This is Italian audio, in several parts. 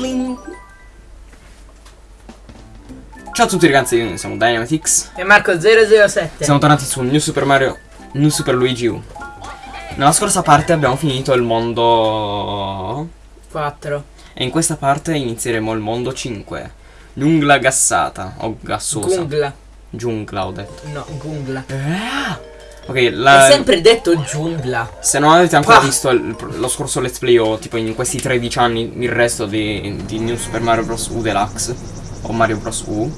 Tlin. Ciao a tutti ragazzi, noi siamo Dynamitix. E Marco007. Siamo tornati su New Super Mario, New Super Luigi U. Nella scorsa parte abbiamo finito il mondo 4. e in questa parte inizieremo il mondo 5. Giungla gassata o gassosa. Gungla. Giungla ho detto. No, Gungla. Ok, la... Hai sempre detto giungla. Se non avete ancora Qua. visto il- lo scorso let's play o tipo in questi 13 anni il resto di, di New Super Mario Bros. U Deluxe o Mario Bros. U,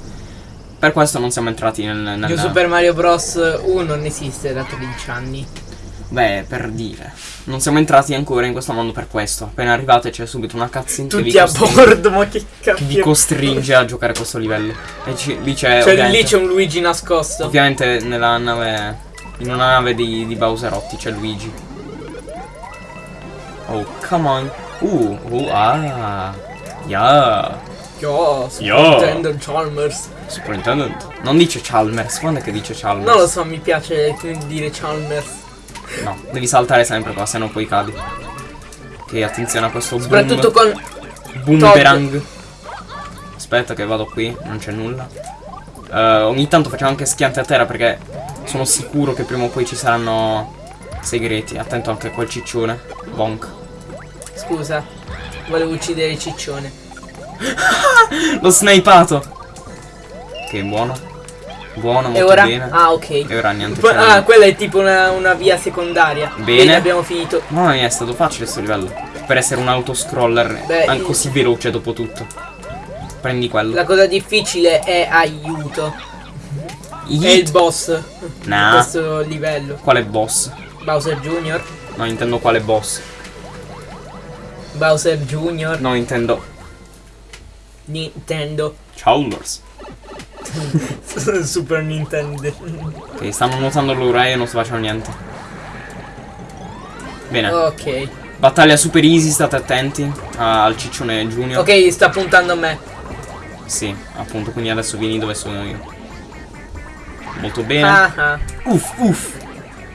per questo non siamo entrati nel... nel New Super Mario Bros. 1 non esiste da 13 anni. Beh, per dire. Non siamo entrati ancora in questo mondo per questo. Appena arrivate c'è subito una cutscene che Tutti a costringe, bordo, ma che che vi cazzo. costringe a giocare a questo livello. E ci- lì c'è... Cioè lì c'è un Luigi nascosto. Ovviamente nella nave... In una nave di, di Bowserotti c'è Luigi. Oh, come on. Uh, uh, ah. Yeah. Yo, Yo. Nintendo Chalmers. Superintendent. Non dice Chalmers, quando è che dice Chalmers? Non lo so, mi piace dire Chalmers. No, devi saltare sempre qua, se no poi cadi. Ok, attenzione a questo Soprattutto boom, con. boomerang. Aspetta che vado qui, non c'è nulla. Eh, ogni tanto facciamo anche schiante a terra perché sono sicuro che prima o poi ci saranno segreti. Attento anche a quel ciccione. Bonk. Scusa, volevo uccidere il ciccione. L'ho snipato. Ok, buono. Buono, molto e ora? bene. Ah, ok. E ora niente. Poi- ah, quella è tipo una, una via secondaria. Bene. abbiamo finito. Mamma mia, è stato facile sto livello. Per essere un autoscroller Beh, così veloce dopo tutto. Prendi quello. La cosa difficile è aiuto. È il Yeet. boss di Nah. questo livello. Quale boss? Bowser Jr. No, intendo quale boss. Bowser Jr. No, intendo Nintendo. Chalmers. Super Nintendo. Ok, stanno nuotando loro e io non sto facendo niente. Bene. Ok. Battaglia super easy, state attenti al ciccione junior. Ok, sta puntando a me. Sì, appunto, quindi adesso vieni dove sono io. Molto bene. Ah. Uff, uff.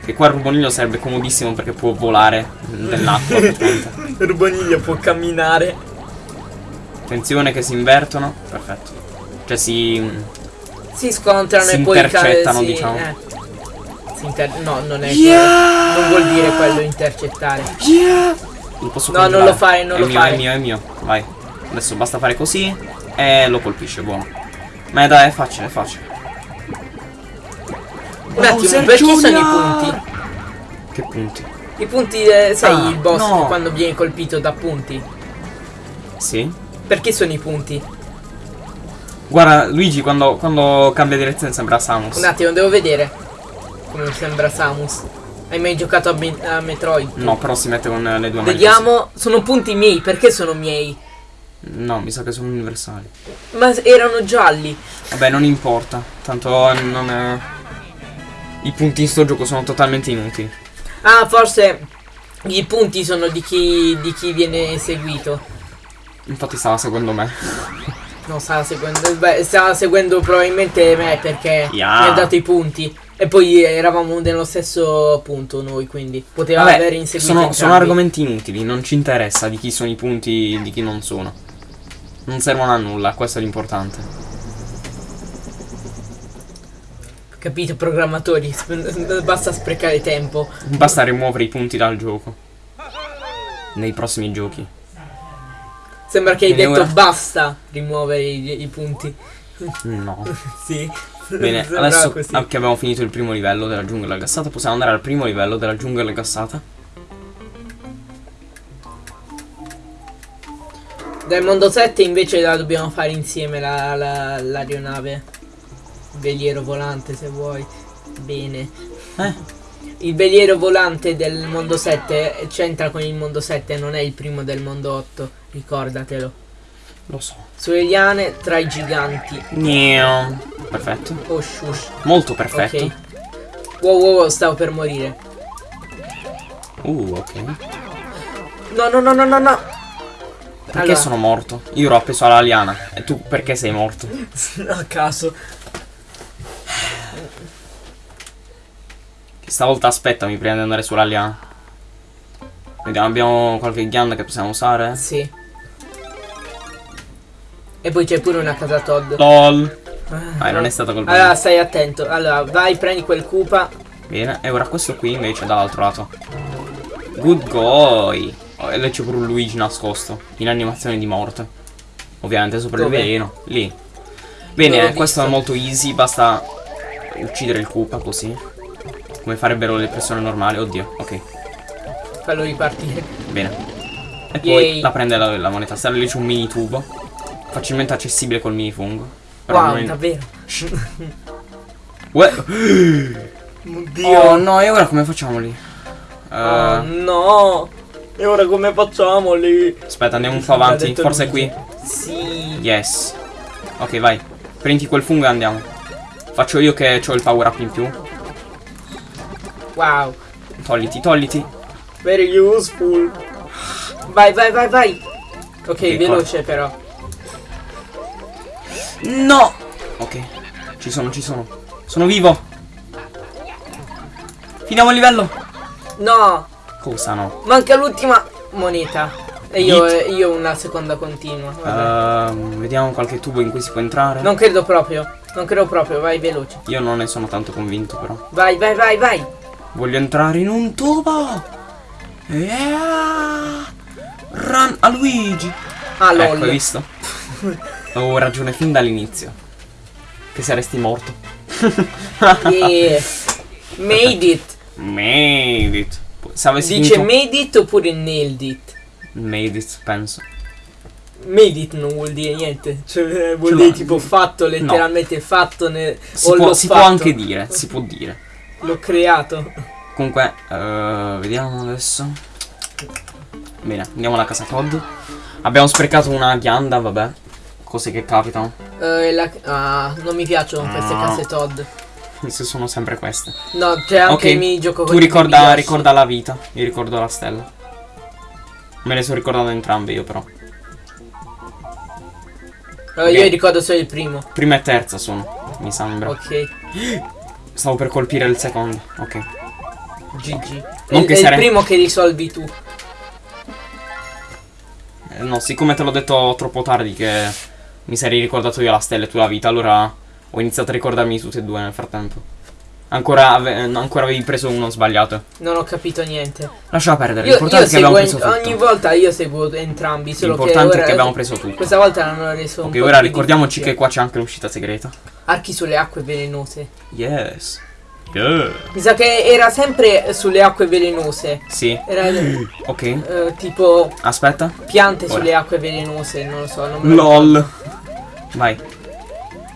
Che qua il ruboniglio sarebbe comodissimo perché può volare nell'acqua. Il Ruboniglio può camminare. Attenzione che si invertono. Perfetto. Cioè si... Si scontrano Si e poi intercettano, sì, diciamo. eh. No, non è Yeah! Non vuol dire quello intercettare. Yeah! Lo posso No, non congelare. lo fare, non è lo mio, fare. È mio, è mio. Vai. Adesso basta fare così e lo colpisce, buono. Ma dai, è facile, è facile. Un attimo, perché sono i punti? Che punti? I punti, eh, sai, Ah, il boss no. quando viene colpito da punti. Sì. Perché sono i punti? Guarda, Luigi quando, quando cambia direzione sembra Samus. Un attimo, devo vedere. Come sembra Samus. Hai mai giocato a, Me- a Metroid? No, però si mette con le due mani. Vediamo, sono punti miei, perché sono miei? No, mi sa che sono universali. Ma erano gialli. Vabbè, non importa. Tanto non è... I punti in sto gioco sono totalmente inutili. Ah, forse i punti sono di chi, di chi viene seguito. Infatti stava seguendo me. No, stava seguendo. Beh, stava seguendo probabilmente me perché Yeah. mi ha dato i punti. E poi eravamo nello stesso punto noi, quindi poteva Vabbè, aver inseguito. sono, sono argomenti inutili, non ci interessa di chi sono i punti e di chi non sono. Non servono a nulla, questo è l'importante. Capito, programmatori? Basta sprecare tempo. Basta rimuovere i punti dal gioco. Nei prossimi giochi. Sembra che hai Bene, detto ora- basta rimuovere i, i punti. No. sì. Bene, adesso così. che abbiamo finito il primo livello della giungla gassata, possiamo andare al primo livello della giungla gassata. Dal mondo 7 invece la dobbiamo fare insieme la- la- l'aeronave. Veliero volante se vuoi. Bene. Eh? Il veliero volante del mondo 7 c'entra con il mondo 7, non è il primo del mondo 8, ricordatelo. Lo so. Sulle liane tra i giganti. Gneo. Perfetto. Oh shush. Molto perfetto. Ok. Wow wow wow, stavo per morire. Uh, ok. No no no no no no. Perché Allora. sono morto? Io ero appeso alla liana. E tu perché sei morto? A caso. Stavolta aspettami prima di andare sulla liana. Vediamo, abbiamo qualche ghianda che possiamo usare? Sì. E poi c'è pure una casa Todd. LOL. Ah, non è stata colpa Allora, stai attento. Allora, vai, prendi quel Koopa. Bene, e ora questo qui invece dall'altro lato. Good boy. Oh, e lì c'è pure un Luigi nascosto. In animazione di morte. Ovviamente sopra Dove? il veleno. Lì. Bene, questo visto. è molto easy. Basta uccidere il Koopa così. Come farebbero le persone normali. Oddio, ok. Fallo ripartire. Bene. E poi Yay. la prende la, la moneta stella. Lì c'è un mini tubo. Facilmente accessibile col mini fungo. Però Wow, non- davvero. Uè. Oddio. Oh no, e ora come facciamo lì? Eh, Oh, no. E ora come facciamo lì? Aspetta, andiamo un po' avanti. Forse è qui. Sì. Yes. Ok, vai. Prendi quel fungo e andiamo. Faccio io che ho il power up in più. Wow. Togliti, togliti. Very useful. Vai, vai, vai, vai. Ok, Ok, veloce però. No! Ok. Ci sono, ci sono. Sono vivo. Finiamo il livello. No, Cosa no? manca l'ultima moneta. E io, eh, io una seconda continua. Ehm, vediamo qualche tubo in cui si può entrare. Non credo proprio. Non credo proprio, vai veloce. Io non ne sono tanto convinto però. Vai, vai, vai, vai. Voglio entrare in un tubo. Yeah! Run a Luigi. Ah, Ecco, hai lol. visto? Avevo ragione fin dall'inizio. Che saresti morto. Yeah. Made it. Made it. Se avessi Dice vinto... made it oppure nailed it? Made it, penso. Made it non vuol dire niente. Cioè, vuol Ce dire tipo fatto, letteralmente fatto. Ne... Si, può, si può fatto. anche dire, si può dire. L'ho creato. Comunque, eh, vediamo adesso. Bene, andiamo alla casa Todd. Abbiamo sprecato una ghianda, vabbè. Cose che capitano. Eh, la- Ah, non mi piacciono queste Ah. case Todd. Se sono sempre queste. No, c'è anche Ok, il minigioco Tu ricorda, ricorda la vita. Io ricordo la stella. Me le sono ricordate entrambe io però. Eh, Ok. Io ricordo solo il primo. Prima e terza sono, mi sembra. Ok. Stavo per colpire il secondo. Ok. GG. Non è che è sare- il primo che risolvi tu. Eh, no, siccome te l'ho detto troppo tardi che mi sarei ricordato io la stella e tu la vita, allora ho iniziato a ricordarmi tutti e due nel frattempo. Ancora, ave- eh, ancora avevi preso uno sbagliato. Non ho capito niente. Lasciala perdere, Io, l'importante è che abbiamo preso tutto. ogni volta io seguo entrambi, solo L'importante è che abbiamo preso tutto. Questa volta l'hanno reso un Ok, ora ricordiamoci che qua c'è anche l'uscita segreta. Archi sulle acque velenose. Yes. Yeah. Mi sa che era sempre sulle acque velenose. Sì. Era Ok. eh, tipo Aspetta. piante Ora. sulle acque velenose, non lo so, non LOL. Vai.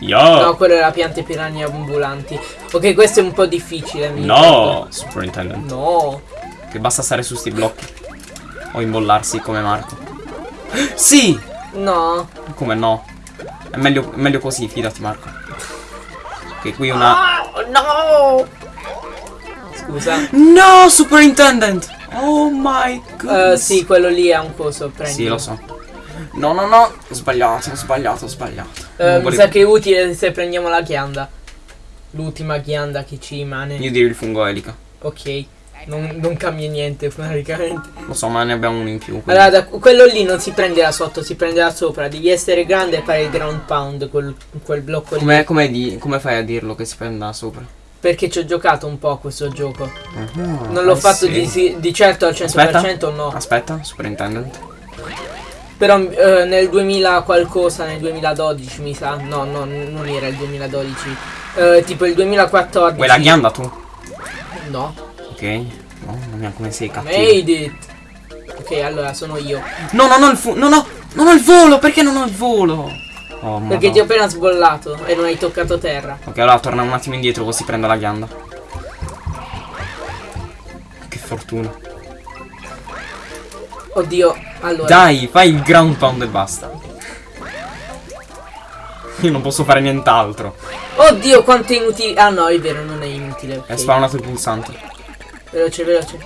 Yo. No, quello era piante piranha ambulanti. Ok, questo è un po' difficile. mi No, Superintendent. No. Che basta stare su sti blocchi. O imbollarsi come Marco. Sì! No. Come no? È meglio, meglio così, fidati Marco. Ok, qui una... Ah, no. Scusa. No, Superintendent! Oh my Eh, goodness. sì, quello lì è un coso, prendi. Sì, lo so. No, no, no. Ho sbagliato, ho sbagliato, ho sbagliato. Eh, Non mi volevo- sa che è utile se prendiamo la ghianda. L'ultima ghianda che ci rimane. Io direi il fungo elica. Ok. Non, non cambia niente praticamente. Lo so, ma ne abbiamo uno in più. quindi- Allora, da- quello lì non si prende da sotto, si prende da sopra. Devi essere grande e fare il ground pound, quel, quel blocco lì. Come, come, di- come fai a dirlo che si prenda sopra? Perché ci ho giocato un po' a questo gioco. Ah, Non l'ho I fatto see. di, di certo al 100% Aspetta. no. Aspetta, Superintendent. Però eh, nel 2000 qualcosa, nel 2012 mi sa. No, no, non era il 2012. Eh, tipo il 2014. Vuoi la ghianda tu? No. Non mia, come sei cattivo. Made it. Ok, allora sono io. No, non ho il fu- non ho, non ho il volo, perché non ho il volo? Oh, Perché ti ho appena sbollato e non hai toccato terra. Ok, allora torna un attimo indietro così prendo la ghianda. Che fortuna. Oddio, allora. Dai, fai il ground pound e basta. Io non posso fare nient'altro. Oddio, quanto è inutile. Ah no, è vero, non è inutile. ok. È spawnato il pulsante. Veloce, veloce.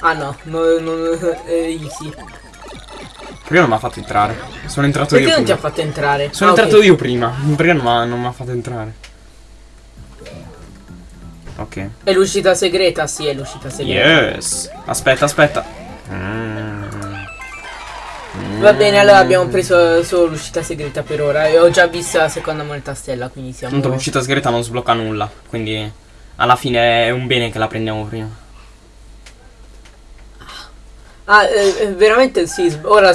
Ah no, no, no, è easy. Perché non mi ha fatto entrare? Sono entrato Perché io non ti ha prima. fatto entrare? Sono Ah, entrato io prima. Perché non mi ha- non fatto entrare? Ok. È l'uscita segreta? Sì, è l'uscita segreta. Yes. Aspetta, aspetta. Mm. Va bene, allora abbiamo preso solo l'uscita segreta per ora. E ho già visto la seconda moneta stella, quindi siamo. Tanto l'uscita segreta non sblocca nulla, quindi alla fine è un bene che la prendiamo prima. Ah, eh, eh, veramente sì, ora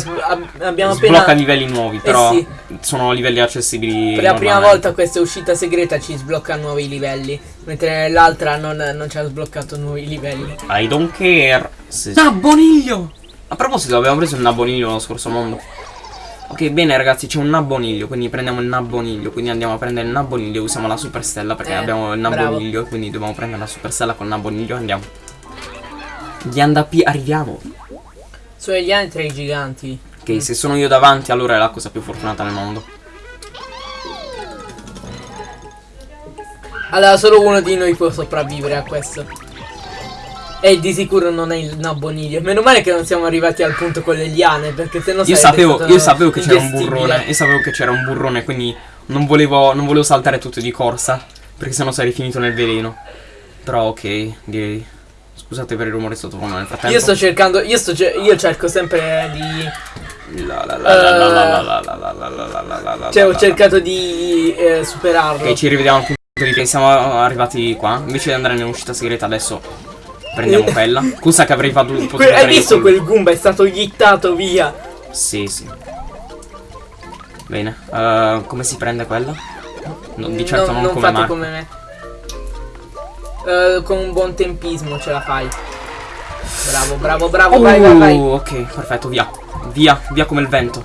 abbiamo Sblocca appena... livelli nuovi, però sì. sono livelli accessibili. Per la prima volta questa uscita segreta ci sblocca nuovi livelli, mentre nell'altra non, non ci ha sbloccato nuovi livelli. I don't care. Nabboniglio! A proposito, abbiamo preso il nabboniglio nello scorso mondo. Ok, bene ragazzi, c'è un nabboniglio, quindi prendiamo il nabboniglio, quindi andiamo a prendere il nabboniglio, usiamo la superstella perché Eh, abbiamo il nabboniglio, quindi dobbiamo prendere la superstella col nabboniglio, andiamo. Gli andapi, arriviamo. Sono gli anni tra i giganti. Ok, se sono io davanti allora è la cosa più fortunata nel mondo. Allora, solo uno di noi può sopravvivere a questo. E di sicuro non è il nabbo nidio. Meno male che non siamo arrivati al punto con le liane, perché se no io sapevo, io sapevo che c'era un burrone, io sapevo che c'era un burrone, quindi non volevo, non volevo saltare tutto di corsa, perché sennò sarei finito nel veleno. Però ok, direi. Scusate per il rumore sottofondo nel frattempo. Io sto cercando, io sto io cerco sempre di cioè ho cercato di eh, superarlo Ok ci rivediamo al punto di che siamo arrivati qua Invece di andare nell'uscita segreta adesso prendiamo quella. Cosa che avrei fatto potuto Que- hai visto quel Goomba? È stato gittato via. Sì, sì. Bene, eh, come si prende quella? No, di certo non, non come fate Marco. come me. Eh, con un buon tempismo ce la fai. Bravo, bravo, bravo, Oh, vai, vai, vai. ok, perfetto, via. Via, via come il vento.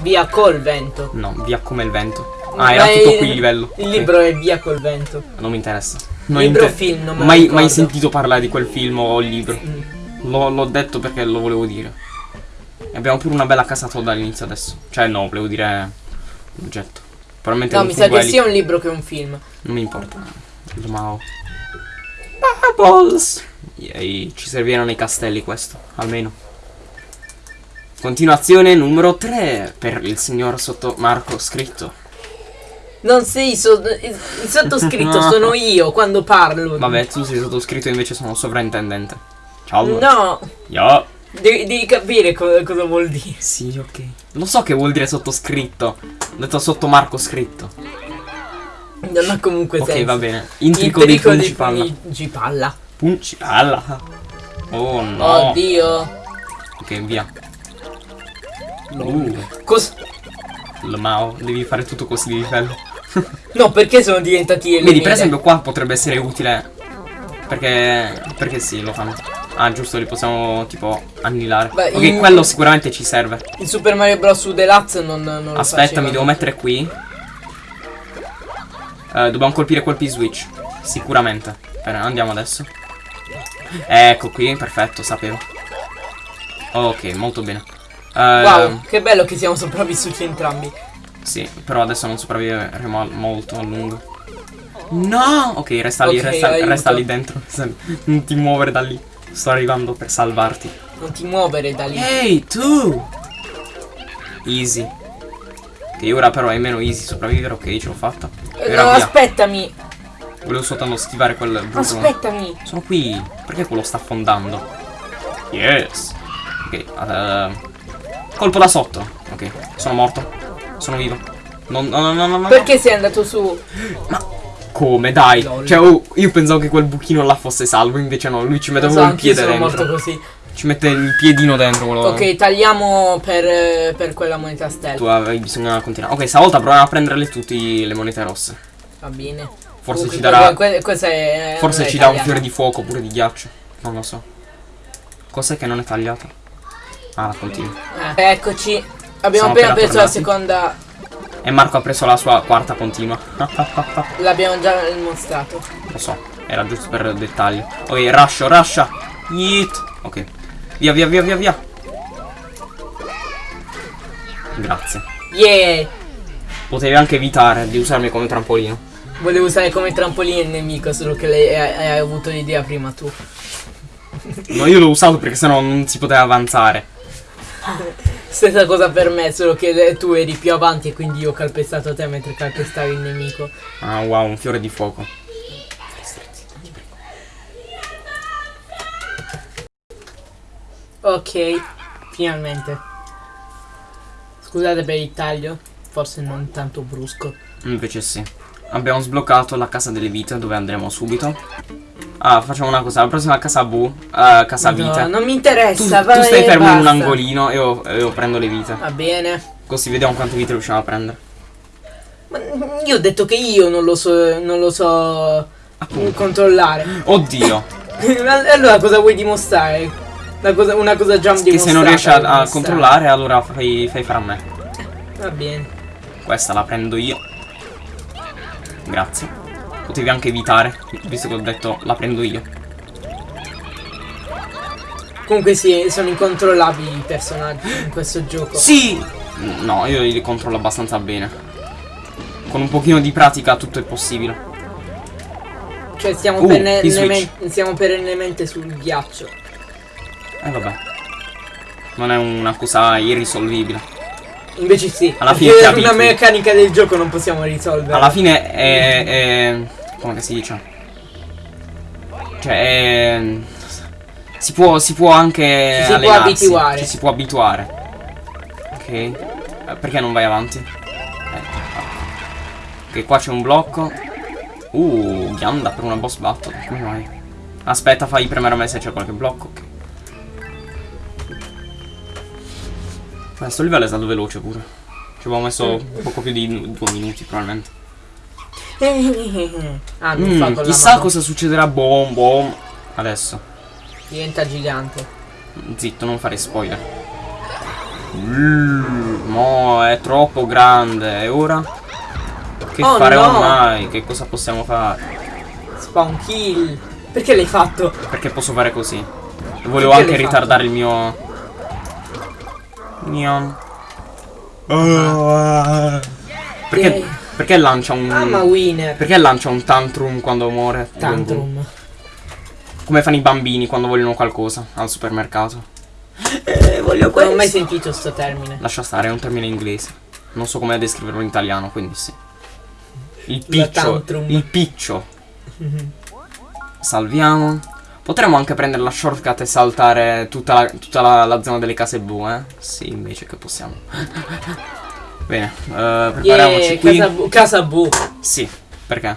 Via col vento. No, via come il vento. Ah, era Ma tutto qui il livello. Il libro è via col vento. Non mi interessa. Non Libro film, non mai, mai sentito parlare di quel film o libro. Mm. L'ho, detto perché lo volevo dire. E abbiamo pure una bella casa Todd all'inizio adesso. Cioè, no, volevo dire l'oggetto. Probabilmente No, un mi sa che sia un libro che un film. Non mi importa. Ma Bubbles! Yay, ci serviranno i castelli questo, almeno. Continuazione numero 3 per il signor sotto Marco scritto. Non sei so- il sottoscritto, sono io quando parlo. Vabbè, tu sei sottoscritto invece sono sovrintendente. Ciao. No, Yo. devi, devi capire co- cosa vuol dire. Sì, ok. Lo so che vuol dire sottoscritto. Ho detto sotto Marco scritto. Non ha comunque Ok, senso. va bene. Intrico dei pericolo Puncipalla. di Puncipalla. Puncipalla. Oh no. Oddio. Ok, via. Uh, Cos- l- Mao, devi fare tutto così di livello. no, perché sono diventati Vedi, per esempio qua potrebbe essere utile. Perché. Perché sì, lo fanno. Ah, giusto, li possiamo tipo annihilare. Beh, ok, in- quello sicuramente ci serve. Il Super Mario Bros. Deluxe non, non lo Aspetta, mi devo mettere qui. Eh, dobbiamo colpire quel P-Switch. Sicuramente. Bene, andiamo adesso. Ecco qui, perfetto, sapevo. Ok, molto bene. Eh, Wow, che bello che siamo sopravvissuti entrambi. Sì, però adesso non sopravviveremo molto a lungo. No! Ok, resta lì, Ok, resta, resta lì dentro. Non ti muovere da lì. Sto arrivando per salvarti. Non ti muovere da lì. Ehi, tu! Easy. Ok, ora però è meno easy sopravvivere. Ok, ce l'ho fatta. Eh, Ora no, via. aspettami. Volevo soltanto schivare quel burro. Aspettami. Sono qui. Perché quello sta affondando? Yes. Ok, eh, colpo da sotto. Ok, sono morto. Sono vivo. No, no, no, no, no. Perché sei andato su? Come, dai? Lol. Cioè, oh, io pensavo che quel buchino là fosse salvo, invece no, lui ci mette il anch'io piede dentro. morto così. Ci mette il piedino dentro quello. Ok, tagliamo per, per quella moneta Tu stella. avevi bisogno di continuare. Ok, stavolta proviamo a prenderle tutte le monete rosse. Va bene. Forse Oh, ci darà. que- è- Forse ci dà un fiore di fuoco oppure di ghiaccio. Non lo so. Cos'è che non è tagliata? Ah, la continua. Eh, eccoci. Abbiamo Siamo appena preso la tornati. seconda. E Marco ha preso la sua quarta continua. L'abbiamo già mostrato. lo so, era giusto per dettaglio. Ok, rascio, rascia. Yeet. Ok. Via, via, via, via, via. Grazie. Yeah! Potevi anche evitare di usarmi come trampolino. Volevo usare come trampolino il nemico, solo che lei hai, hai avuto l'idea prima tu. No, io l'ho usato perché sennò non si poteva avanzare. Stessa cosa per me, solo che tu eri più avanti e quindi io ho calpestato te mentre calpestavi il nemico. Ah, wow, un fiore di fuoco. Ok, finalmente. Scusate per il taglio, forse non tanto brusco. Invece sì. Abbiamo sbloccato la casa delle vite dove andremo subito. Ah, facciamo una cosa, la prossima casa V, uh, casa No, vite. non mi Tu, interessa, tu vai stai fermo in un basta. angolino e io, io prendo le vite. Va bene. Così vediamo quante vite riusciamo a prendere. Ma io ho detto che io non lo so, non lo so Appunto. controllare. Oddio. Allora cosa vuoi dimostrare? Una cosa, una cosa già che se non riesci a, a controllare allora fai, fai fare a me. Va bene. Questa la prendo io. Grazie. Potevi anche evitare, visto che ho detto la prendo io. Comunque sì, sono incontrollabili i personaggi in questo gioco. Sì! No, io li controllo abbastanza bene. Con un pochino di pratica tutto è possibile. Cioè stiamo, Uh, perne- stiamo perennemente sul ghiaccio. Eh vabbè. Non è una cosa irrisolvibile. Invece sì. Alla fine è una meccanica del gioco non possiamo risolvere. Alla fine è... è come si dice? Cioè è... Si può, si può anche Ci si può abituare. Ci si può abituare. Ok. Eh, Perché non vai avanti? Eh, ok, qua c'è un blocco. Uh, ghianda per una boss battle. Come mai? Aspetta, fai premere a me se c'è qualche blocco. Ok. Questo livello è stato veloce pure. Ci avevo messo poco più di due minuti probabilmente. ah, non Mm, fa chissà cosa succederà boom boom. Adesso. Diventa gigante. Zitto, non fare spoiler. Mm, No, è troppo grande. E ora? Che Oh, faremo no. mai? Che cosa possiamo fare? Spawn kill. Perché l'hai fatto? Perché posso fare così. Volevo Perché anche ritardare il mio... Neon. Perché, Yay. perché lancia un... Mamma winner. Perché lancia un tantrum quando muore? Tantrum. Come fanno i bambini quando vogliono qualcosa al supermercato. Eh, voglio Non ho mai sentito sto termine. Lascia stare, è un termine inglese. Non so come descriverlo in italiano, quindi sì. Il piccio. tantrum. Il piccio. Salviamo. Potremmo anche prendere la shortcut e saltare tutta la, tutta la, la zona delle case blu, eh? Sì, invece che possiamo. Bene, eh, prepariamoci Yeah, qui. casa, bu- casa. Sì, perché?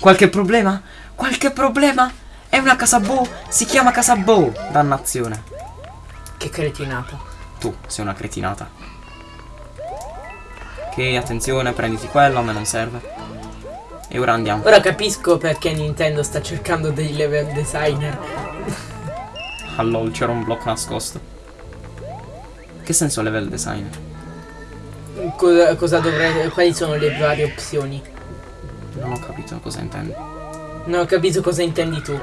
Qualche problema? Qualche problema? È una casa blu, si chiama casa blu. Dannazione. Che cretinata. Tu sei una cretinata. Ok, attenzione, prenditi quello, a me non serve. E ora andiamo. Ora capisco perché Nintendo sta cercando dei level designer. Allora, c'era un blocco nascosto. Che senso level designer? Cosa, cosa dovrei. Quali sono le varie opzioni? Non ho capito cosa intendi. Non ho capito cosa intendi tu.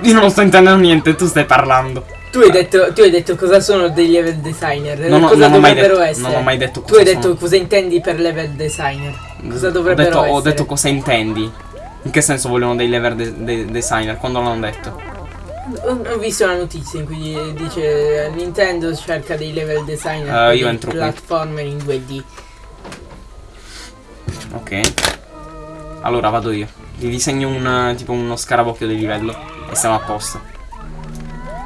Io non sto intendendo niente, tu stai parlando. Tu hai detto, tu hai detto cosa sono dei level designer. Non ho- cosa non ho mai dovrebbero detto- essere. non ho mai detto Tu cosa hai detto sono. cosa intendi per level designer. Cosa ho dovrebbero detto, essere. ho detto cosa intendi. In che senso vogliono dei level de- de- designer? Quando l'hanno detto? Ho ho visto una notizia in cui dice Nintendo cerca dei level designer per io entro qui. platformer in 2D. Ok. Allora vado io. Ti disegno un tipo uno scarabocchio di livello. E siamo a posto.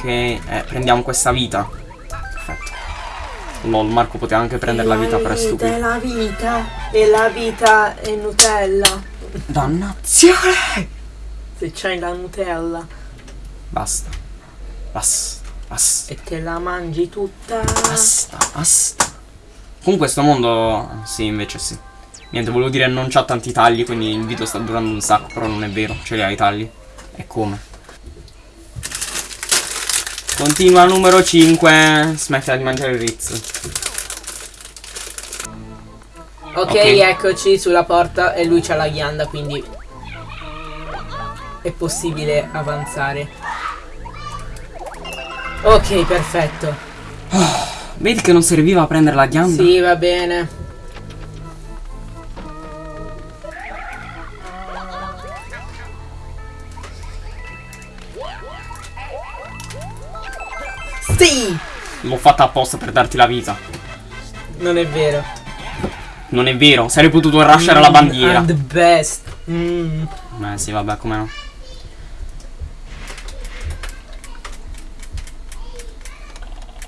Ok, eh, prendiamo questa vita. Perfetto. Lol, Marco poteva anche prendere la vita per È stupido. la vita, e la vita è Nutella. Dannazione! Se c'hai la Nutella Basta. Basta. Basta. e te la mangi tutta. Basta. Basta. Comunque sto mondo... Sì, invece sì. Niente, volevo dire non c'ha tanti tagli, quindi il video sta durando un sacco, però non è vero, ce li ha i tagli. E come? Continua numero 5. Smettila di mangiare il Ritz. Ok, Ok. eccoci sulla porta e lui c'ha la ghianda, quindi è possibile avanzare. Ok, perfetto. Vedi che non serviva a prendere la ghianda? Sì, va bene. Sì! L'ho fatta apposta per darti la vita. Non è vero. Non è vero, sarei potuto rushare la bandiera. I'm the best. Mm. Eh sì, vabbè, come no.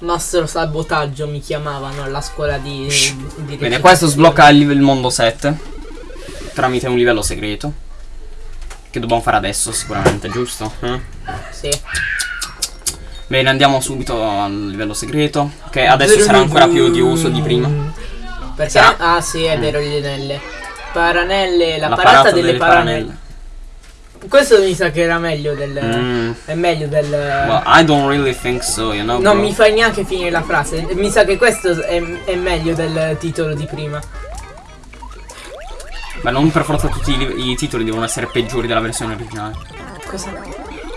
Nostro sabotaggio mi chiamavano alla scuola di, di Bene, questo sblocca il, il mondo 7 tramite un livello segreto. Che dobbiamo fare adesso, sicuramente, giusto? Eh? Sì. Bene, andiamo subito al livello segreto. Che adesso sarà ancora più odioso di prima. Perché? Sarà- Ah sì, è vero, le anelle. Paranelle, la, La parata, parata delle, delle paranelle. Questo mi sa che era meglio del... Mm. È meglio del... Well, I don't really think so, you know. non bro. mi fai neanche finire la frase. Mi sa che questo è, è meglio del titolo di prima. Ma non per forza tutti i, i titoli devono essere peggiori della versione originale. Cosa?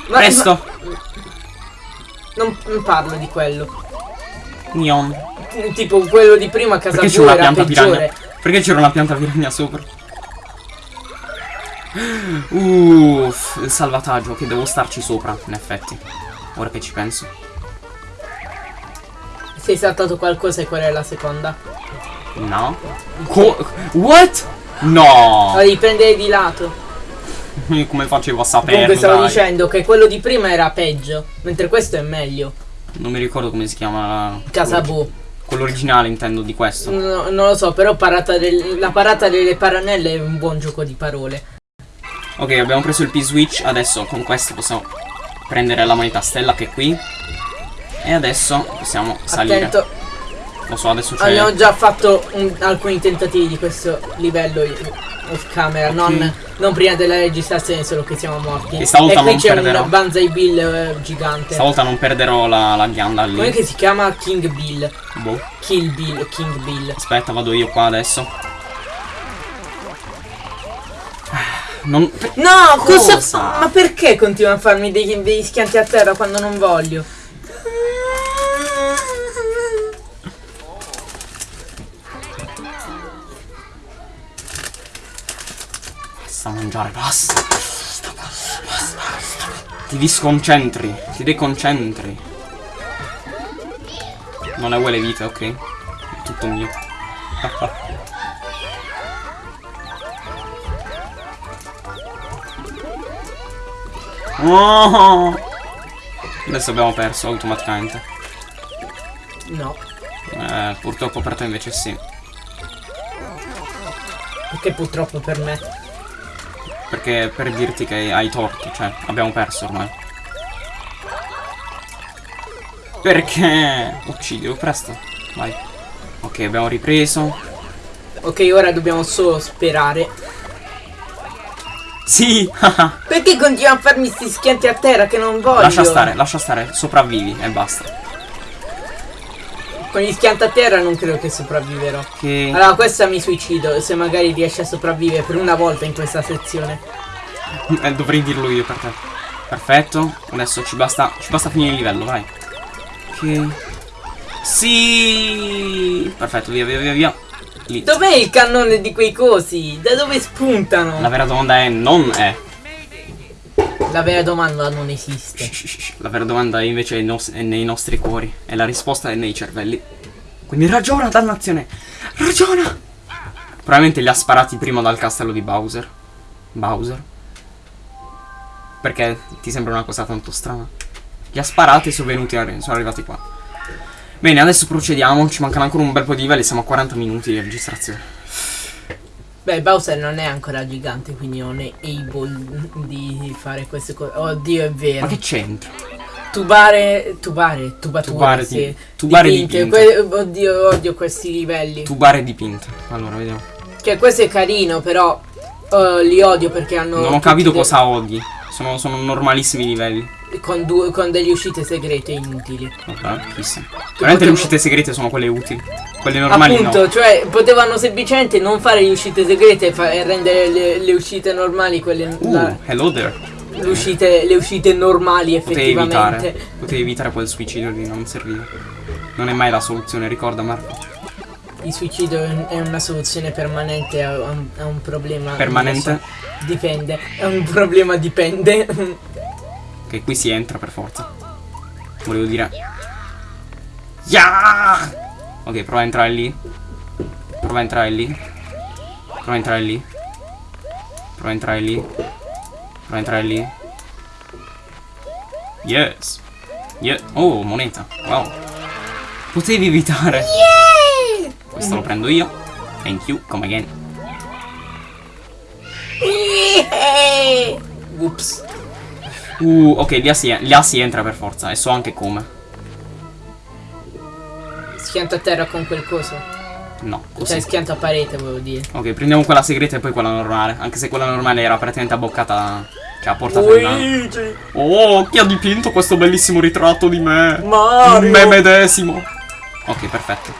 Ma- Presto! ma- non, non parlo di quello. Neon. Tipo quello di prima a casa Perché tua una pianta peggiore. piranha? Perché c'era una pianta piranha sopra? Uff, il salvataggio, che devo starci sopra, in effetti. Ora che ci penso. Sei saltato qualcosa e qual è la seconda? No. Co- What? No! La devi prendere di lato. Come facevo a saperlo? Comunque stavo dai? dicendo che quello di prima era peggio, mentre questo è meglio. Non mi ricordo come si chiama. Casabù. Quello originale intendo di questo. No, non lo so, però parata del- la parata delle paranelle è un buon gioco di parole. Ok, abbiamo preso il P-Switch, adesso con questo possiamo prendere la moneta stella che è qui. E adesso possiamo salire. Attento, Lo so, adesso c'è... abbiamo già fatto un- alcuni tentativi di questo livello off camera, non, non prima della registrazione, solo che siamo morti. E stavolta qui non c'è perderò. un Banzai Bill eh, gigante. Stavolta non perderò la, la ghianda lì. Come che si chiama King Bill? Boh. Kill Bill, King Bill. Aspetta, vado io qua adesso. Non... No, cosa, Cosa? Ma perché continua a farmi dei, dei schianti a terra quando non voglio? Basta mangiare, basta. Basta, basta, basta. Ti disconcentri, ti deconcentri. Non è uguale vita, ok? È tutto mio. Oh! Adesso abbiamo perso automaticamente. No, Eh, purtroppo per te invece sì. perché purtroppo per me. Perché per dirti che hai torto, cioè abbiamo perso ormai. Perché? Uccidilo presto. Vai. Ok, abbiamo ripreso. Ok, ora dobbiamo solo sperare. Sì! Perché continua a farmi sti schianti a terra che non voglio? lascia stare, lascia stare. Sopravvivi e basta. Con gli schianti a terra non credo che sopravviverò. Che... Allora, questa mi suicido se magari riesce a sopravvivere per una volta in questa sezione. Eh, dovrei dirlo io per te. Perfetto. Adesso ci basta. Ci basta finire il livello, vai. Ok. Sì! Perfetto, via, via, via, via. Dov'è il cannone di quei cosi? Da dove spuntano? La vera domanda è non è. La vera domanda non esiste. La vera domanda invece è, nos- è nei nostri cuori e la risposta è nei cervelli. Quindi ragiona, dannazione! Ragiona! Probabilmente li ha sparati prima dal castello di Bowser. Bowser. Perché ti sembra una cosa tanto strana? Li ha sparati e sono venuti sono arrivati qua. Bene, adesso procediamo. Ci mancano ancora un bel po' di livelli. Siamo a 40 minuti di registrazione. Beh, Bowser non è ancora gigante, quindi non è able di fare queste cose. Oddio, è vero. Ma che c'entra? Tubare, tubare, tubature, Tubare sì. tubare Dipinte. dipinte. Oddio, odio questi livelli. Tubare dipinte. Allora, vediamo. Cioè, questo è carino, però eh, li odio perché hanno. Non ho capito cosa odi. Sono, sono normalissimi livelli. Con, due- con delle uscite segrete inutili. Ok, chissà. Veramente le uscite segrete sono quelle utili. Quelle normali Appunto, no. cioè, potevano semplicemente non fare le uscite segrete e, rendere le, le uscite normali quelle. Uh, la- hello there. le, uscite, le uscite normali Potevi evitare. effettivamente. Potevi evitare quel suicidio lì, non serviva. Non è mai la soluzione, ricorda Marco. Il suicidio è un- è una soluzione permanente a un, a un problema. Permanente? so, dipende. È un problema dipende. Che qui si entra per forza. Volevo dire. Yeah! Ok, prova a entrare lì. Prova a entrare lì. Prova a entrare lì. Prova a entrare lì. Prova a entrare lì. Yes. Yeah. Oh, moneta. Wow. Potevi evitare. Questo lo prendo io. Thank you, come again. Ups. Uh, ok, lì si, si entra per forza e so anche come. Schianto a terra con quel coso. No, Cioè così. schianto a parete, volevo dire. Ok, prendiamo quella segreta e poi quella normale. Anche se quella normale era praticamente abboccata. Cioè, a portata di mano. Luigi! Oh, chi ha dipinto questo bellissimo ritratto di me? Mario! Me medesimo. Ok, perfetto.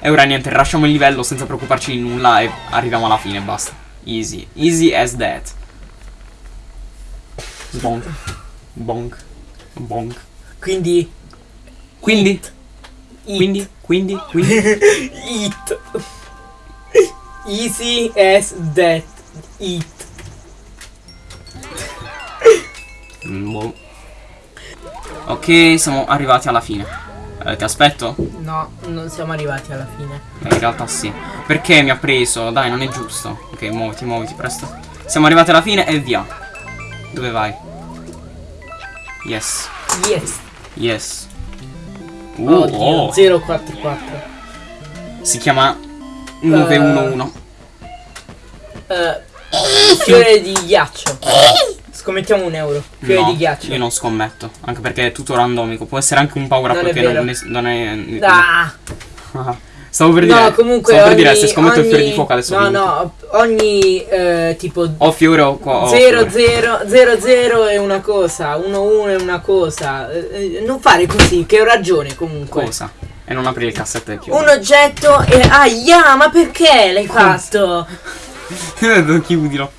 E ora niente, lasciamo il livello senza preoccuparci di nulla e arriviamo alla fine, basta. Easy. Easy as that. Bonk. Bonk. Bonk. Quindi. Quindi, It. quindi, quindi, quindi. It. Easy as that. It. Mm, boh. Ok, siamo arrivati alla fine. Eh, ti aspetto? No, non siamo arrivati alla fine. Eh, in realtà sì. Perché mi ha preso? Dai, non è giusto. Ok, muoviti, muoviti, presto. Siamo arrivati alla fine e via. Dove vai? Yes. Yes. Yes. Uh, Oddio, oh. 044. Si chiama 911. Eh, fiore di ghiaccio. Scommettiamo un euro. Fiore no, di ghiaccio. io non scommetto. Anche perché è tutto randomico. Può essere anche un paura Non è perché vero. non, è, non è. Ah, Ah, Stavo per dire. no, comunque Stavo per ogni, dire se scommetto il fiore ogni- di fuoco adesso. No, no, ogni eh, tipo O fiore o qua. o 0 fiore. 0 0 0 è una cosa, 1 1 è una cosa. Eh, eh, non fare così, che ho ragione comunque. Cosa? E non aprire il cassetto e chiudere. Un oggetto e aia, ma perché l'hai fatto? Chiudilo.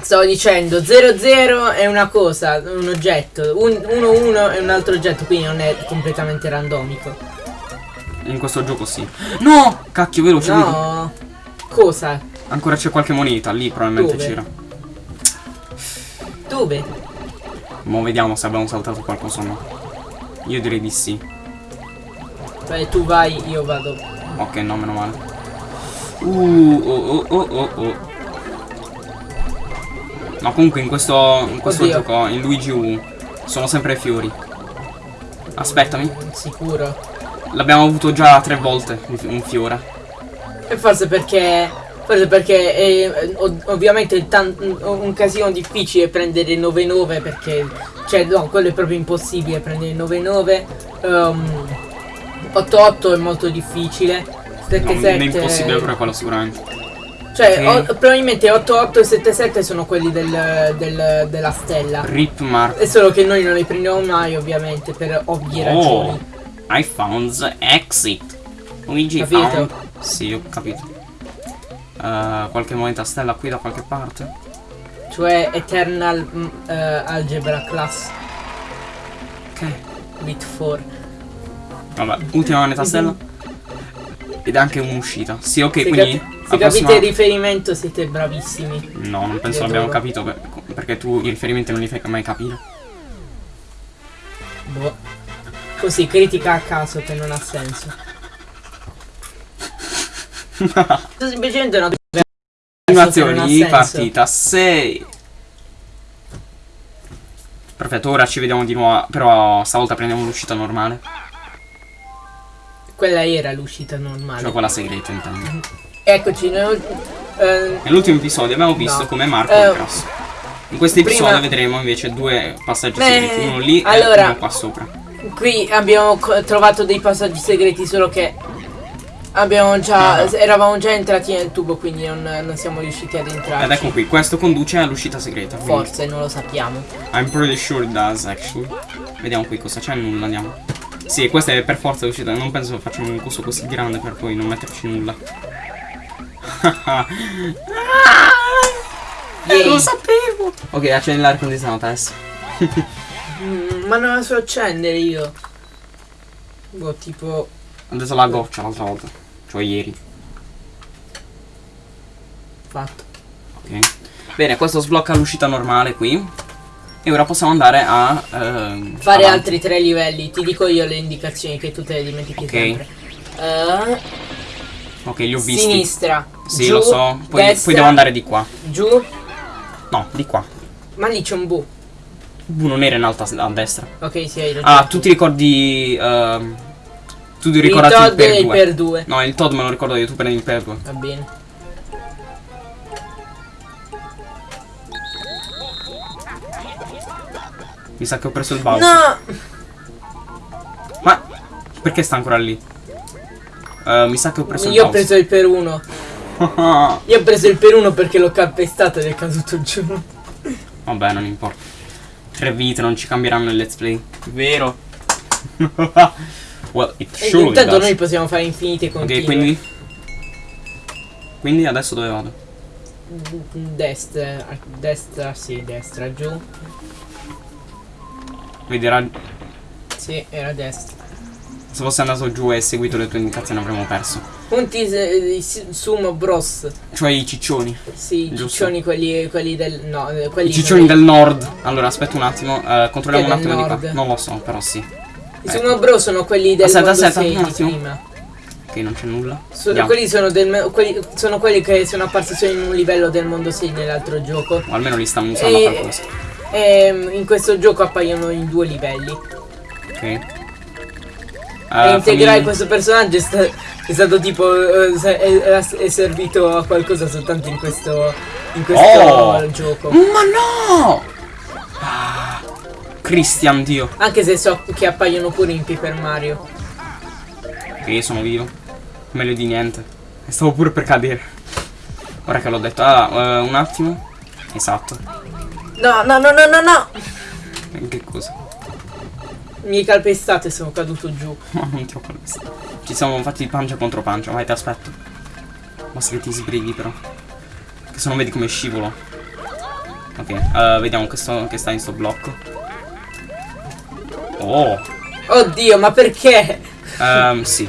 Stavo dicendo 0 0 è una cosa, un oggetto, 1 1 è un altro oggetto, quindi non è completamente randomico. In questo gioco sì. No! Cacchio, veloce. No. Cosa? Ancora c'è qualche moneta lì, probabilmente c'era. Dove? Mo vediamo se abbiamo saltato qualcosa o no. Io direi di sì. Beh, tu vai, io vado. Ok, no, meno male. Uh, oh, oh, oh, oh, oh. No, comunque in questo, in questo gioco, in Luigi U, sono sempre fiori. Aspettami. Sicuro. L'abbiamo avuto già tre volte, un fi- un fiore. E forse perché. Forse perché è, ov- ovviamente è un casino difficile prendere 9-9 perché. Cioè no, quello è proprio impossibile prendere 9-9. Um, 8-8 è molto difficile. No, 7-7 è impossibile però quello sicuramente. Cioè o- probabilmente 8-8 e 7-7 sono quelli del, del- della stella. Rip Mark. È solo che noi non li prendiamo mai ovviamente per ovvie Oh, ragioni. I found the exit. Luigi Capito? found. Sì, ho capito. Eh, qualche moneta stella qui da qualche parte. Cioè Eternal eh, Algebra Class Ok. with 4. Vabbè, ultima moneta stella. Ed anche un'uscita. Sì, ok, se quindi. capi- se prossima- capite il riferimento siete bravissimi. No, non penso l'abbiamo capito per- perché tu i riferimenti non li fai mai capire. Boh. Così, critica a caso che non ha senso. Semplicemente una Animazioni di partita 6. Perfetto, ora ci vediamo di nuovo. Però stavolta prendiamo l'uscita normale. Quella era l'uscita normale. Cioè quella segreta intendo. Eccoci, noi, eh, Nell'ultimo episodio abbiamo visto No. come Marco Eh, è grasso. In questo prima- episodio vedremo invece due passaggi Beh, segreti, uno lì allora- e uno qua sopra. Qui abbiamo trovato dei passaggi segreti, solo che abbiamo già. Ah. eravamo già entrati nel tubo, quindi non, non siamo riusciti ad entrarci. Ed ecco qui, questo conduce all'uscita segreta. quindi Forse, non lo sappiamo. I'm pretty sure it does actually. Vediamo qui cosa c'è, nulla, andiamo. Sì, questa è per forza l'uscita, non penso facciamo un coso così grande per poi non metterci nulla. Yay. Lo sapevo! Ok, accendi l'aria condizionata adesso. Mm, ma non la so accendere io. Boh, tipo. Adesso la goccia l'altra volta. Cioè ieri. Fatto. Ok. Bene, questo sblocca l'uscita normale qui. E ora possiamo andare a ehm, Fare avanti. altri tre livelli. Ti dico io le indicazioni che tu te le dimentichi Ok. sempre. Eh, Ok, li ho visti. sinistra. Sì, giù, lo so. Poi, destra, poi devo andare di qua. Giù. No, di qua. Ma lì c'è un bu. Bu non era in alto a, a destra. Ok, sì, hai ragione. Ah, tu ti ricordi ehm, Tu ti Il ricordati il Todd per il 2. per 2. No, il Todd me lo ricordo io, tu prendi il per 2. Va bene. Mi sa che ho preso il Bowser. No! Ma perché sta ancora lì? Eh, mi sa che ho preso il Io ho preso il per 1. Io ho preso il per 1 perché l'ho calpestato ed è caduto giù. Vabbè, non importa. Tre vite non ci cambieranno il let's play. Vero? well, it E surely intanto does. noi possiamo fare infinite continue. Ok, quindi? Quindi adesso dove vado? Destra, destra, sì, destra, giù. Vedrà Sì, era destra. se fosse andato giù e seguito le tue indicazioni avremmo perso. Punti eh, di Sumo Bros. Cioè i ciccioni. Sì, i ciccioni quelli, quelli del. No, eh, quelli I ciccioni del nord. Allora, aspetta un attimo. eh, controlliamo un attimo di nord? qua. Non lo so, però sì. I Sumo Bros sono quelli del Aspetta, mondo aspetta, 6 un di attimo. prima. Ok, non c'è nulla. So- Andiamo. quelli, sono del, quelli sono quelli che sono apparsi solo in un livello del mondo 6 nell'altro gioco. O almeno li stanno usando E- qualcosa. E mm, in questo gioco appaiono in due livelli. Ok. e Eh, integrare fammi- questo personaggio è, sta- è stato tipo. eh, è, è- è servito a qualcosa soltanto in questo. In questo Oh! gioco. Ma no! Ah, Christian, Dio. Anche se so che appaiono pure in Paper Mario. Ok, sono vivo. Meglio di niente. E stavo pure per cadere. Ora che l'ho detto. Ah, eh, un attimo. Esatto. No, no, no, no, no, no! Che? Mi hai calpestato e sono caduto giù. Ma non ti ho calpestato. Ci siamo fatti pancia contro pancia. Vai, ti aspetto. Basta che ti sbrighi, però. Che se non vedi come scivolo. Ok, eh, vediamo che, sto- che sta in sto blocco. Oh, Oddio, ma perché? ehm, sì.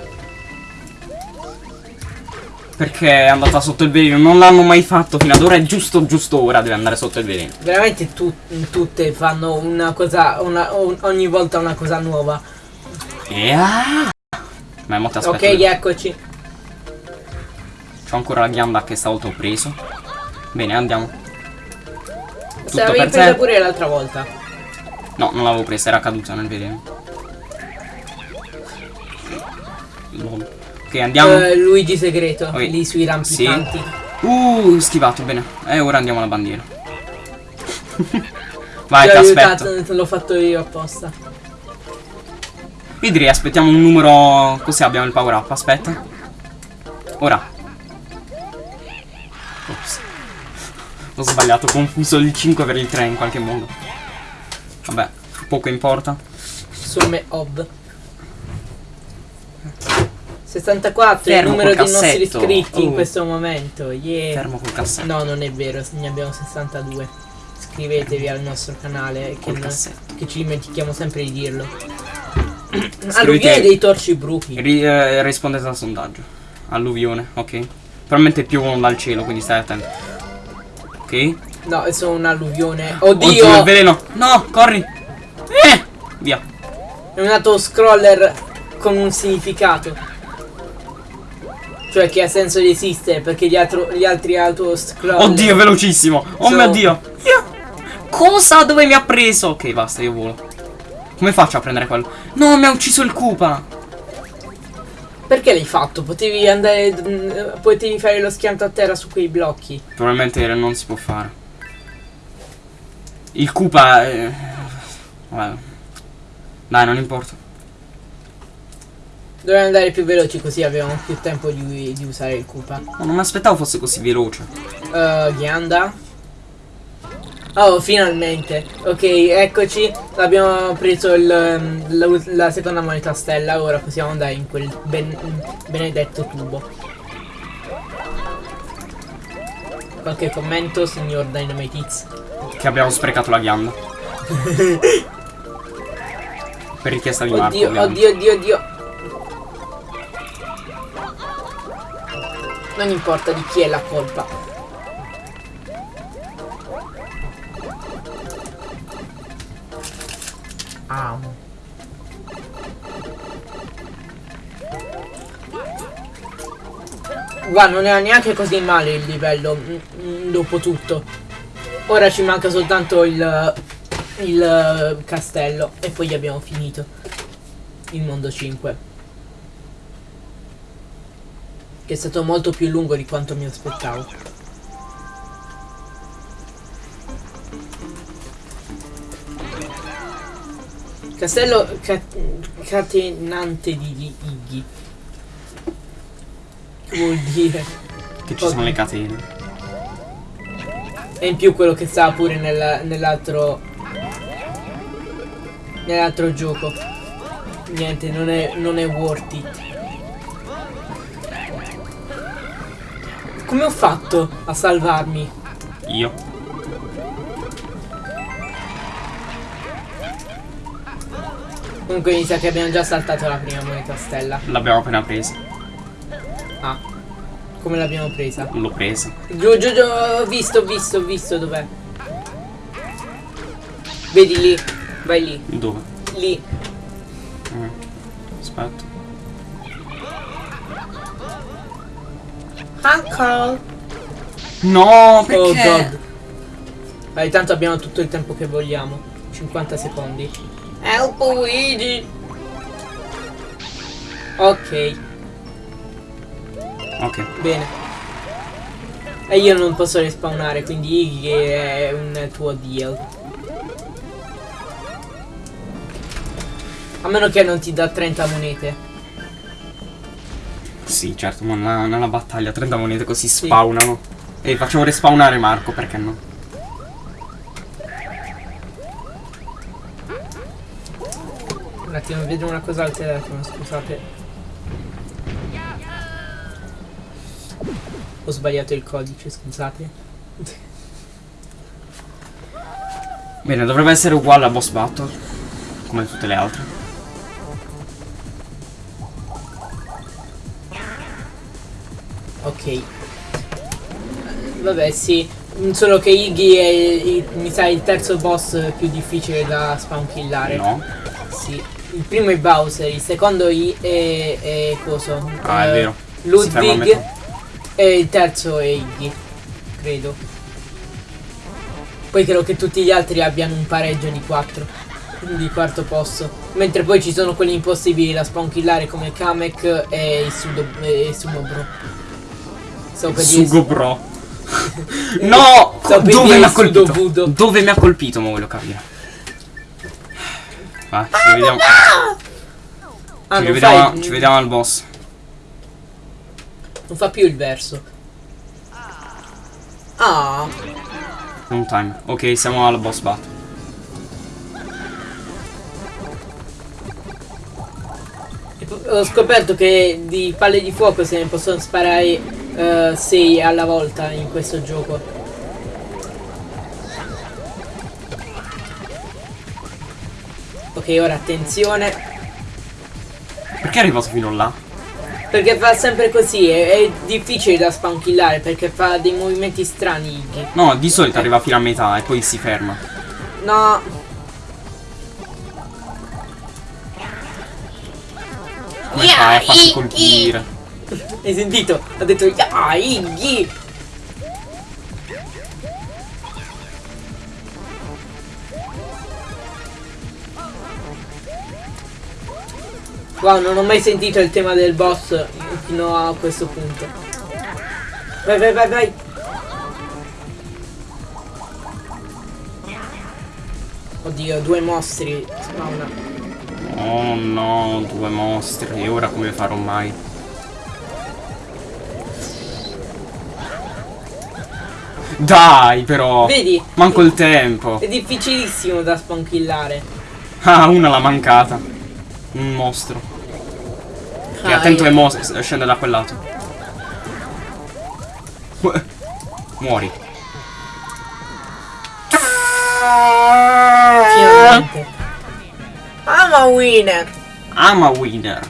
Perché è andata sotto il veleno. Non l'hanno mai fatto fino ad ora. È giusto, giusto ora deve andare sotto il veleno. Veramente tu- tutte fanno una cosa. Una, o- ogni volta una cosa nuova. Yeah. Ma mo ti aspetto. ok, eccoci. C'ho ancora la ghianda che stavolta ho preso. Bene, andiamo. Se Tutto l'avevi per presa pure l'altra volta. No, non l'avevo presa, era caduta nel veleno. Ok, andiamo. Eh, Luigi segreto, Ok. lì sui rampicanti. Uh, schivato, bene. E ora andiamo alla bandiera. Vai, Ti aspetto. l'ho fatto io apposta. Io direi aspettiamo un numero. Così abbiamo il power up. Aspetta. Ora. Ops. Ho sbagliato, ho confuso il 5 per il 3 in qualche modo. Vabbè, poco importa. Somme ob. 64 è il Fermo numero dei nostri iscritti in Oh. questo momento. Yeah. Fermo col cassetto. No, non è vero, ne abbiamo 62. Iscrivetevi al nostro canale che, non- che ci dimentichiamo sempre di dirlo. Alluvione dei torci bruchi. Ri- eh, rispondete al sondaggio. Alluvione, ok. Probabilmente piovono dal cielo, quindi stai attento. Ok. No, è solo un'alluvione. Oddio, Oddio! il veleno. No, corri. Eh, via. È un autoscroller con un significato. Cioè che ha senso di esistere perché gli, altro- gli altri autoscroller. Oddio, velocissimo. Oh So- mio dio. Io- Cosa? Dove mi ha preso? Ok, basta, io volo. Come faccio a prendere quello? No, mi ha ucciso il Koopa. Perché l'hai fatto? Potevi andare. mm, Potevi fare lo schianto a terra su quei blocchi. Probabilmente non si può fare. Il Koopa. eh, Vabbè. Dai, non importa. Dovevamo andare più veloci così avevamo più tempo di, di usare il Koopa. No, non mi aspettavo fosse così veloce. Uh, Ghianda. Oh, finalmente. Ok, eccoci. Abbiamo preso il, um, la, la seconda moneta stella. Ora possiamo andare in quel ben- benedetto tubo. Qualche commento, signor Dynamite Che abbiamo sprecato la ghianda. per richiesta di Marco. Oddio, ovviamente. oddio, oddio, Non importa di chi è la colpa. Ah. Guarda, non era neanche così male il livello, mm, mm, dopo tutto. Ora ci manca soltanto il, il eh, castello e poi abbiamo finito il mondo 5. Che è stato molto più lungo di quanto mi aspettavo. Castello ca- catenante di Iggy. Che vuol dire? Che ci sono le catene. E in più quello che stava pure nel- nell'altro nell'altro gioco. Niente, non è, non è worth it. Come ho fatto a salvarmi? Io. Comunque mi sa che abbiamo già saltato la prima moneta stella. L'abbiamo appena presa. Ah. Come l'abbiamo presa? L'ho presa. Giù, giù, giù, ho visto, ho visto, ho visto dov'è. Vedi lì. Vai lì. Dove? Lì. Uncle. No, perché? Oh god. Vai, tanto abbiamo tutto il tempo che vogliamo. 50 secondi. Help Luigi. Ok, Ok. bene. E io non posso respawnare, quindi Iggy è un tuo deal. A meno che non ti dà 30 monete. Sì, certo, ma nella, nella battaglia 30 monete così spawnano. E facciamo respawnare Marco, perché no? Un attimo, vedo una cosa al telefono, scusate. Ho sbagliato il codice, scusate. Bene, dovrebbe essere uguale a boss battle. Come tutte le altre. Ok. Vabbè, sì. Solo che Iggy è, il- mi sa, il terzo boss più difficile da spawn killare. No? Sì. Il primo è Bowser, il secondo I è, è coso. Ah, è eh, vero. Ludwig. E il terzo è Iggy. Credo. Poi credo che tutti gli altri abbiano un pareggio di 4. Di quarto posto. Mentre poi ci sono quelli impossibili da spawn killare come Kamek e il, Dire- Sugo bro. no! Dove mi ha colpito? Budo. Dove mi ha colpito, ma voglio capire. Vai, ci vediamo. Ah, ci, non, rivediamo fai- ci vediamo al boss. non fa più il verso. Ah, Long time. Ok, siamo al boss battle. ho scoperto che di palle di fuoco se ne possono sparare 6 alla volta in questo gioco. Ok, ora attenzione. Perché è arrivato fino là? Perché fa sempre così, è, è difficile da spawn killare perché fa dei movimenti strani Iggy. No, di solito arriva fino a metà e poi si ferma. No, Come fai a farsi colpire? Hai sentito? Ha detto ya. Wow, non ho mai sentito il tema del boss fino a questo punto. Vai, vai, vai, vai. Oddio, due mostri. Oh no, due mostri. E ora come farò mai? Dai, però. Vedi? Manco il tempo. È difficilissimo da spawn killare. Ah, una l'ha mancata. Un mostro. Ah, attento io- che mo scende da quel lato. Mu- Muori. Finalmente. I'm a winner. I'm a winner.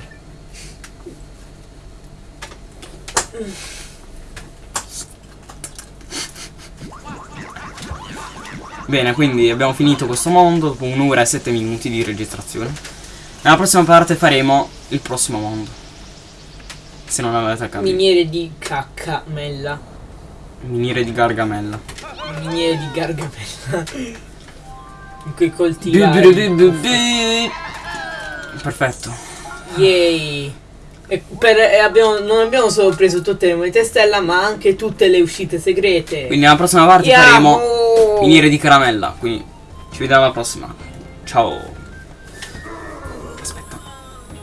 Bene, quindi abbiamo finito questo mondo dopo un'ora e sette minuti di registrazione. Nella prossima parte faremo il prossimo mondo. Se non avete capito. Miniere di caccamella. Miniere di Gargamella. Miniere di gargamella. In cui du- Perfetto. Yay. E per- e abbiamo- non abbiamo solo preso tutte le monete stella, ma anche tutte le uscite segrete. Quindi nella prossima parte Andiamo! faremo miniere di caramella. Quindi ci vediamo alla prossima. Ciao.